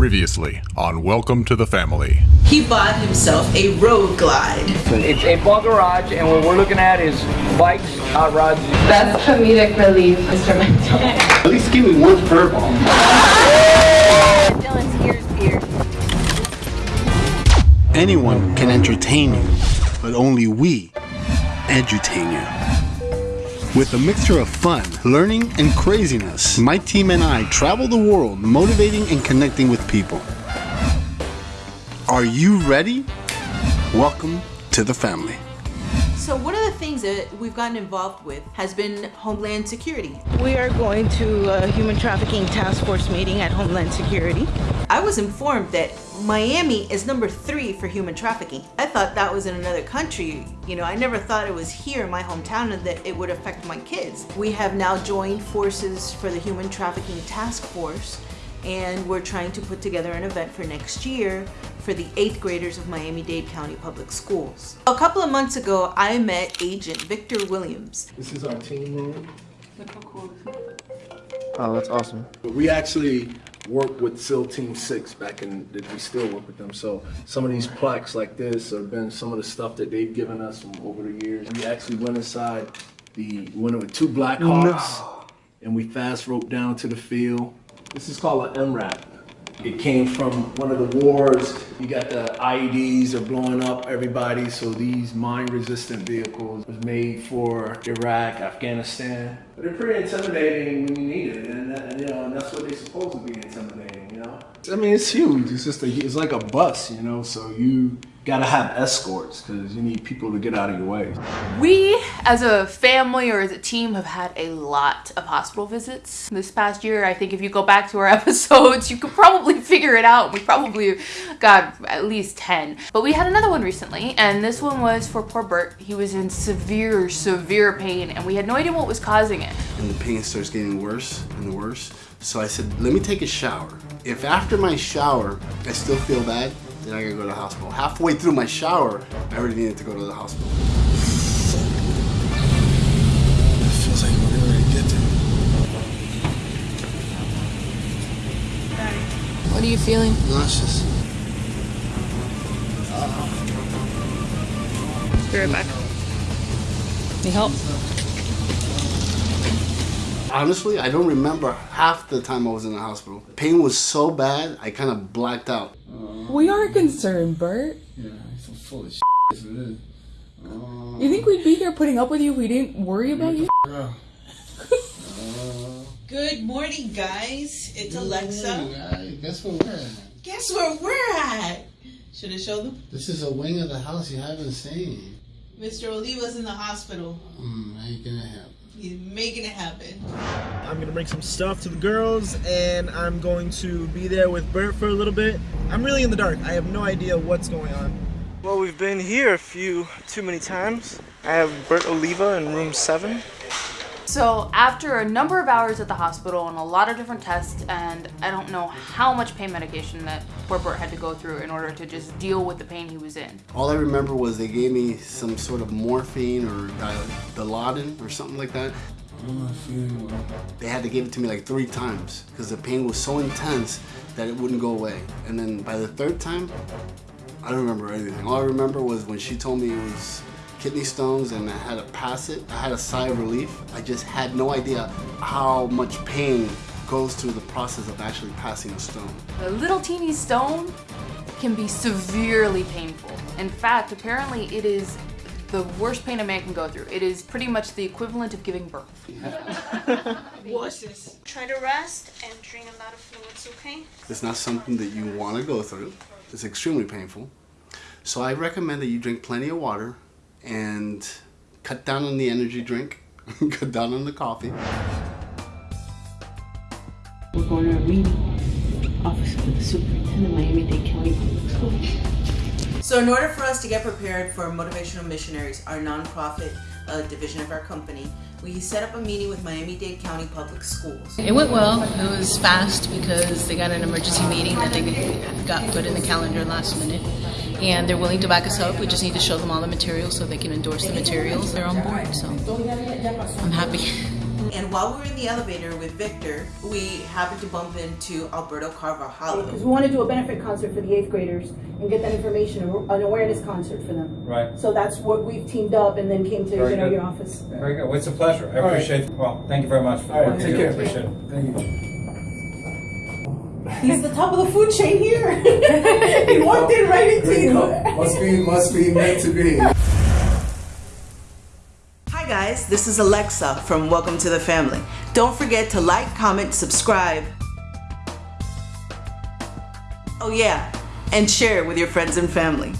Previously on Welcome to the Family. He bought himself a road glide. It's a bar garage, and what we're looking at is bikes, hot rods. That's comedic relief, Mr. Mental. At least give me one furball. Dylan's ears pierced. Anyone can entertain you, but only we edutain you. With a mixture of fun, learning, and craziness, my team and I travel the world motivating and connecting with people. Are you ready? Welcome to the family. So one of the things that we've gotten involved with has been Homeland Security. We are going to a human trafficking task force meeting at Homeland Security. I was informed that Miami is number three for human trafficking. I thought that was in another country. You know, I never thought it was here in my hometown and that it would affect my kids. We have now joined forces for the Human Trafficking Task Force and we're trying to put together an event for next year for the eighth graders of Miami-Dade County Public Schools. A couple of months ago, I met Agent Victor Williams. This is our team room. Oh, that's awesome. We actually worked with SEAL Team 6 back in, that we still work with them. So some of these plaques like this have been some of the stuff that they've given us over the years. We actually went inside the, went with two Black Hawks and we fast roped down to the field. This is called an MRAP. It came from one of the wars. You got the IEDs are blowing up everybody. So these mine-resistant vehicles was made for Iraq, Afghanistan. But they're pretty intimidating when you need it, and, and you know, and that's what they're supposed to be intimidating. You know, I mean, it's huge. It's just a, it's like a bus, you know. So you gotta have escorts because you need people to get out of your way. We, as a family or as a team, have had a lot of hospital visits this past year. I think if you go back to our episodes, you could probably figure it out. We probably got at least 10. But we had another one recently, and this one was for poor Bert. He was in severe, severe pain, and we had no idea what was causing it. And the pain starts getting worse and worse. So I said, let me take a shower. If after my shower, I still feel bad, then I gotta go to the hospital. Halfway through my shower, I already needed to go to the hospital. It feels like we're gonna get there. What are you feeling? Nauseous. Be right back. Need help? Honestly, I don't remember half the time I was in the hospital. Pain was so bad, I kind of blacked out. We are concerned, Bert. Yeah, it's so full of shit. That's what it is. You think we'd be here putting up with you if we didn't worry about you? Bro. Good morning, guys. It's Alexa. Hey, guess where we're at? Guess where we're at? Should I show them? This is a wing of the house you haven't seen. Mr. Oliva's in the hospital. Hmm, how you gonna help? He's making it happen. I'm gonna bring some stuff to the girls and I'm going to be there with Bert for a little bit. I'm really in the dark. I have no idea what's going on. Well, we've been here a few too many times. I have Bert Oliva in room seven. So after a number of hours at the hospital and a lot of different tests and I don't know how much pain medication that poor Bert had to go through in order to just deal with the pain he was in. All I remember was they gave me some sort of morphine or Dil- Dilaudid or something like that. They had to give it to me like three times because the pain was so intense that it wouldn't go away. And then by the third time, I don't remember anything. All I remember was when she told me it was kidney stones and I had to pass it, I had a sigh of relief. I just had no idea how much pain goes through the process of actually passing a stone. A little teeny stone can be severely painful. In fact, apparently it is the worst pain a man can go through. It is pretty much the equivalent of giving birth. What's this? Try to rest and drain a lot of fluids, okay? It's not something that you want to go through. It's extremely painful. So I recommend that you drink plenty of water and cut down on the energy drink, cut down on the coffee. We're going to a meeting. Office of the Superintendent, Miami-Dade County Public Schools. So in order for us to get prepared for Motivational Missionaries, our nonprofit uh, division of our company, we set up a meeting with Miami-Dade County Public Schools. It went well. It was fast because they got an emergency meeting that they got put in the calendar last minute. And they're willing to back us up. We just need to show them all the materials so they can endorse the materials. They're on board, so I'm happy. And while we were in the elevator with Victor, we happened to bump into Alberto Carvalho. Oh, because we want to do a benefit concert for the eighth graders and get that information, an awareness concert for them. Right. So that's what we've teamed up and then came to Very you know good. your office. Very good. Well, it's a pleasure. I All right. appreciate it. Well, thank you very much for the All right, work you take do. care. Appreciate it. Thank you. He's the top of the food chain here. he walked in right into you. Must be, must be meant to be. Guys, this is Alexa from Welcome to the Family. Don't forget to like, comment, subscribe. Oh yeah, and share with your friends and family.